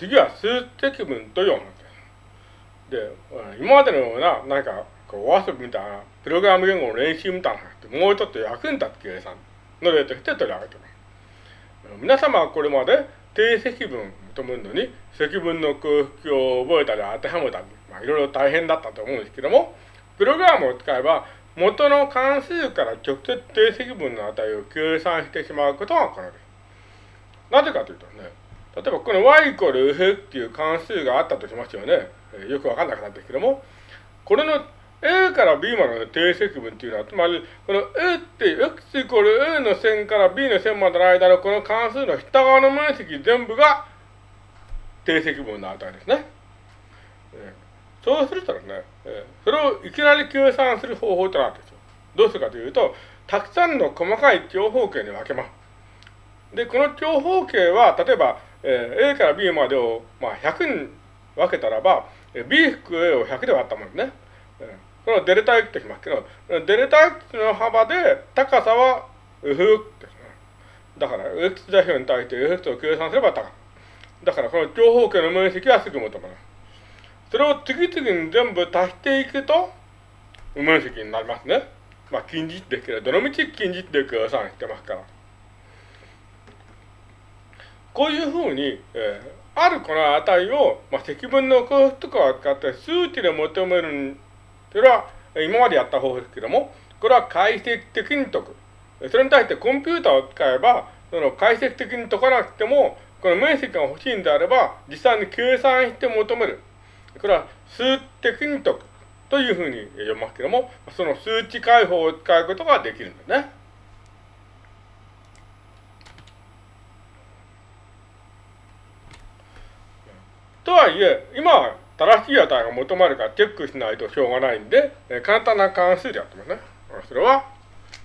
次は数積分と読むんです。で、今までのような、なんか、こう、お遊びみたいな、プログラム言語の練習みたいな話もうちょっと役に立つ計算の例として取り上げてます。皆様はこれまで定積分というのに積分の空腹を覚えたり当てはめたり、まあ、いろいろ大変だったと思うんですけども、プログラムを使えば元の関数から直接定積分の値を計算してしまうことが可能です。なぜかというとね、例えばこの y イコール f っていう関数があったとしますよね。よくわかんなくなってるけども、これの a から b までの定積分っていうのは、つまり、この a って x イコール a の線から b の線までの間のこの関数の下側の面積全部が定積分の値ですね。そうするとですね、それをいきなり計算する方法となるんですよ。どうするかというと、たくさんの細かい長方形に分けます。で、この長方形は、例えば、えー、A から B までを、まあ、100に分けたらば、B 含 A を100で割ったものね。えこのデルタ X としますけど、デルタ X の幅で高さは F ですね。だから、X 座標に対して F を計算すれば高さ。だから、この長方形の面積はすぐ求めます。それを次々に全部足していくと、面積になりますね。まあ、近似値ですけど、どのみち近似値で計算してますから。こういうふうに、えー、あるこの値を、まあ、積分の空腹とかを使って数値で求めるというのは、今までやった方法ですけども、これは解析的に解く。それに対してコンピューターを使えば、その解析的に解かなくても、この面積が欲しいんであれば、実際に計算して求める。これは数的に解くというふうに読みますけども、その数値解放を使うことができるんですね。とはいえ、今は正しい値が求まるからチェックしないとしょうがないんで、え簡単な関数でやってますね。それは、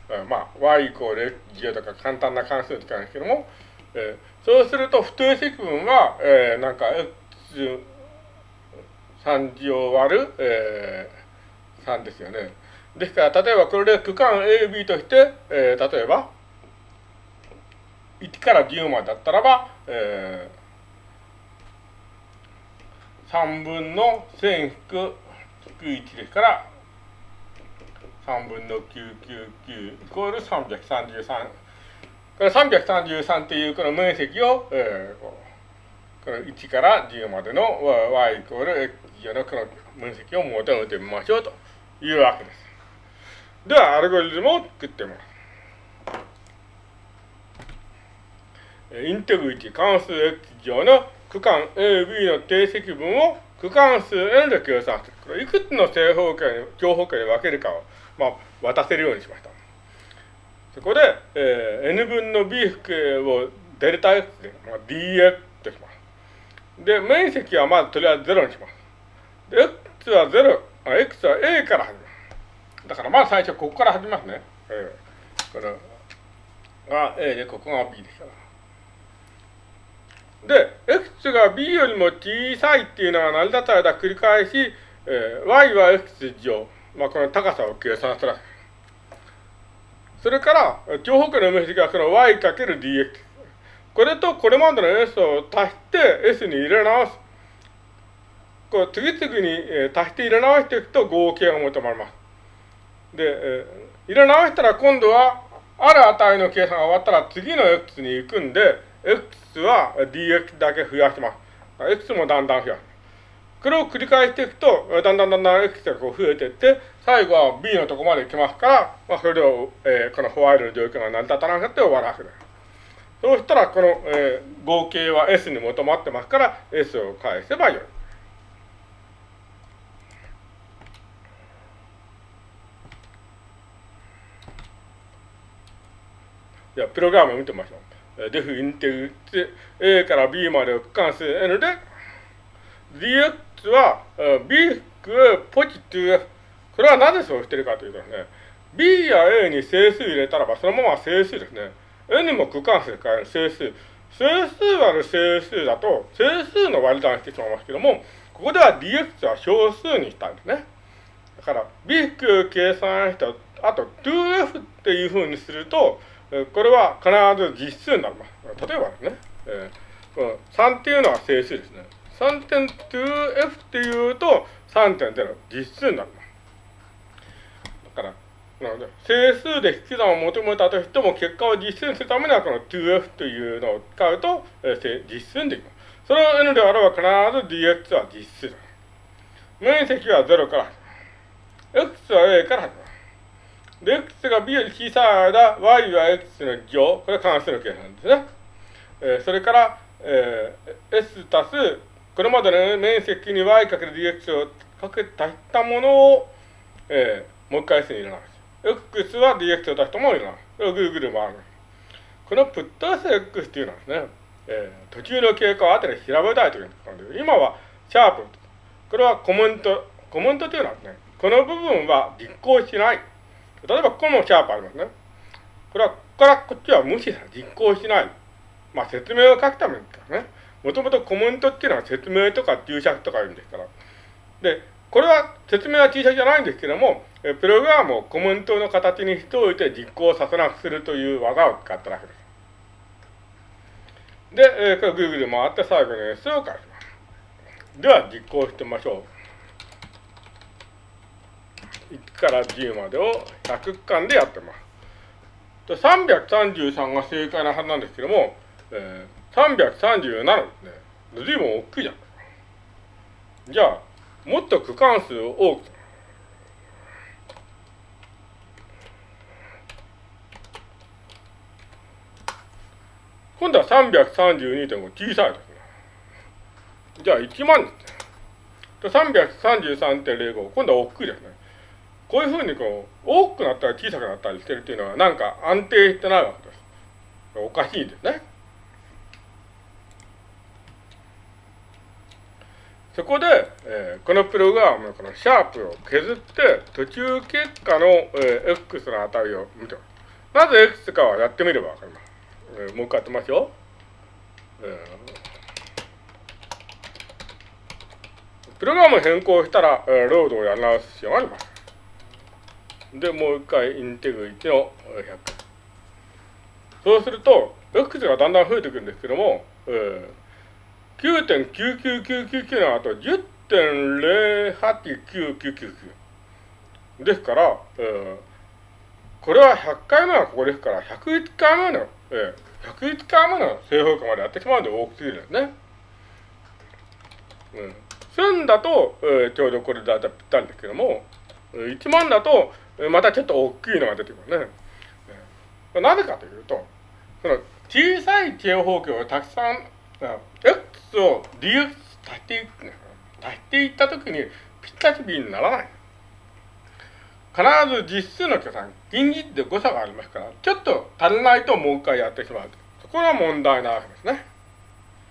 えまあ、y イコール x0 とか簡単な関数使うんですけども、えそうすると不定積分は、えー、なんか x3 次を割る、えー、3ですよね。ですから、例えばこれで区間 AB として、えー、例えば、1から10までだったらば、えー3分の1000引く1ですから、3分の999イコール333。これ333っていうこの面積を、えー、この1から10までの y イコール x 乗のこの面積を求めてみましょうというわけです。では、アルゴリズムを作ってみます。インテグリティ関数 x 乗の区間 AB の定積分を区間数 n で計算する。これいくつの正方形に、長方形に分けるかを、まあ、渡せるようにしました。そこで、えー、n 分の b 複をデルタ x で、まあ、dx とします。で、面積はまずとりあえず0にします。で、x は0、あ x は a から始めます。だからまず最初ここから始めますね。えー、これが a で、ここが b ですから。で、x が b よりも小さいっていうのが成り立つ間繰り返し、えー、y は x 乗、まあ、この高さを計算する。それから、長方形の面積はその y かける dx。これとこれまでの s を足して s に入れ直す。こう次々に、えー、足して入れ直していくと合計が求まります。で、えー、入れ直したら今度は、ある値の計算が終わったら次の x に行くんで、x は dx だけ増やします。x もだんだん増やす。これを繰り返していくと、だんだんだんだん x がこう増えていって、最後は b のとこまで行きますから、まあ、それを、えー、このホワイトの状況が成り立たなくて終わらせる。そうしたら、この、えー、合計は s に求まってますから、s を返せばよい。じゃあ、プログラムを見てみましょう。デフインテグって、A から B までを区間数 N で、dx は B 含ポジティブ F。これはなぜそうしてるかというとですね、B や A に整数入れたらばそのまま整数ですね。N も区間数で変える整数。整数割る整数だと、整数の割り算してしまいますけども、ここでは dx は小数にしたんですね。だから、B 含計算したあと 2f っていうふうにすると、これは必ず実数になります。例えばですね、えこの3っていうのは整数ですね。3.2f っていうと3.0実数になります。だから、なので、整数で引き算を求めたとしても、結果を実数にするためには、この 2f というのを使うと、えー、実数にできます。それを n であれば必ず dx は実数だ。面積は0から。x は a から始まる。で、x が b より小さい間、y は x の乗、これは関数の計算ですね。えー、それから、えー、s 足す、これまでの面積に y かける dx をかけ足したものを、えー、もう一回 s に入れます。x は dx を出したものを入れます。これをぐるぐる回る。このプット sx っていうのはですね、えー、途中の経過を後で調べたいということで、今はシャープ。これはコメント。コメントというのはですね、この部分は実行しない。例えばここもシャープありますね。これはここからこっちは無視さ実行しない。まあ説明を書くためですね。もともとコメントっていうのは説明とか注釈とか言うんですから。で、これは説明は注釈じゃないんですけども、プログラムをコメントの形にしておいて実行させなくするという技を使ったわけです。で、えー、これぐるぐる回って最後の S を返します。では実行してみましょう。1から10までを100巻でやってます。で333が正解なはずなんですけども、えー、337ですね。随分大きいじゃん。じゃあ、もっと区間数を多く今度は332.5小さいですね。じゃあ1万ですね。333.05、今度は大きいですね。こういうふうにこう、大きくなったり小さくなったりしてるっていうのは、なんか安定してないわけです。おかしいですね。そこで、えー、このプログラムのこのシャープを削って、途中結果の、えー、x の値を見てます。なぜ x かはやってみればわかります。えー、もう一回やってみますよ。えー、プログラム変更したら、えー、ロードをやり直す必要があります。で、もう一回インテグ1の100。そうすると、X がだんだん増えていくんですけども、えー、9.99999の後10.089999ですから、えー、これは100回目はここですから、101回目のええ、101回目の正方形までやってしまうんで大きすぎるんですね。うん。1000だと、えー、ちょうどこれだいたいぴったりですけども、1万だと、またちょっと大きいのが出てくるね。なぜかというと、その小さい正方形をたくさん、x を dx 足していく、足していったときにぴったりにならない。必ず実数の計算、近似で誤差がありますから、ちょっと足りないともう一回やってしまう。そこが問題なわけですね。